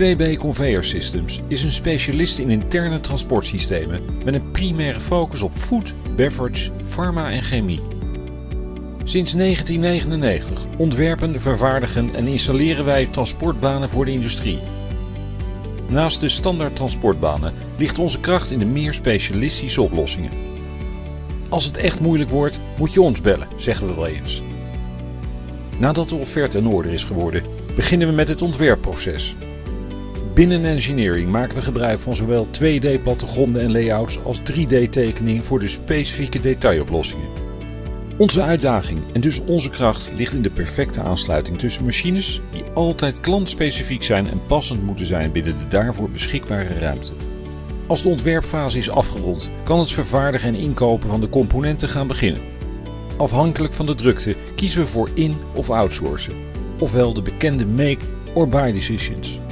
2B Conveyor Systems is een specialist in interne transportsystemen met een primaire focus op food, beverage, pharma en chemie. Sinds 1999 ontwerpen, vervaardigen en installeren wij transportbanen voor de industrie. Naast de standaard transportbanen ligt onze kracht in de meer specialistische oplossingen. Als het echt moeilijk wordt, moet je ons bellen, zeggen we wel eens. Nadat de offerte in orde is geworden, beginnen we met het ontwerpproces. Binnen engineering maken we gebruik van zowel 2D-plattegronden en layouts als 3D-tekeningen voor de specifieke detailoplossingen. Onze uitdaging en dus onze kracht ligt in de perfecte aansluiting tussen machines die altijd klantspecifiek zijn en passend moeten zijn binnen de daarvoor beschikbare ruimte. Als de ontwerpfase is afgerond, kan het vervaardigen en inkopen van de componenten gaan beginnen. Afhankelijk van de drukte kiezen we voor in- of outsourcen, ofwel de bekende make or buy decisions.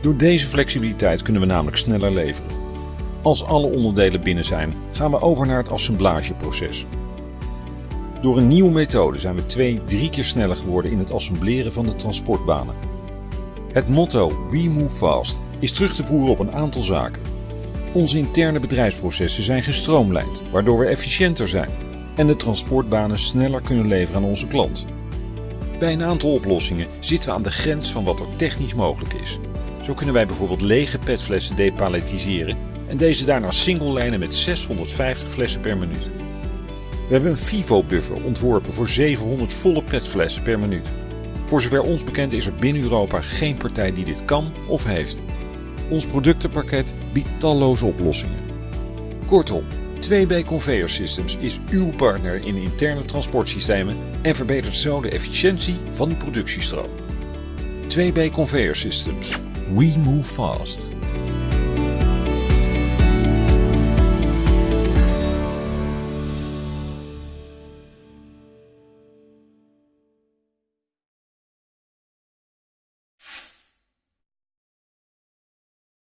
Door deze flexibiliteit kunnen we namelijk sneller leveren. Als alle onderdelen binnen zijn, gaan we over naar het assemblageproces. Door een nieuwe methode zijn we twee, drie keer sneller geworden in het assembleren van de transportbanen. Het motto We Move Fast is terug te voeren op een aantal zaken. Onze interne bedrijfsprocessen zijn gestroomlijnd, waardoor we efficiënter zijn en de transportbanen sneller kunnen leveren aan onze klant. Bij een aantal oplossingen zitten we aan de grens van wat er technisch mogelijk is. Zo kunnen wij bijvoorbeeld lege petflessen depaletiseren en deze daarna single lijnen met 650 flessen per minuut. We hebben een Vivo-buffer ontworpen voor 700 volle petflessen per minuut. Voor zover ons bekend is er binnen Europa geen partij die dit kan of heeft. Ons productenpakket biedt talloze oplossingen. Kortom, 2B Conveyor Systems is uw partner in interne transportsystemen en verbetert zo de efficiëntie van uw productiestroom. 2B Conveyor Systems. We move fast.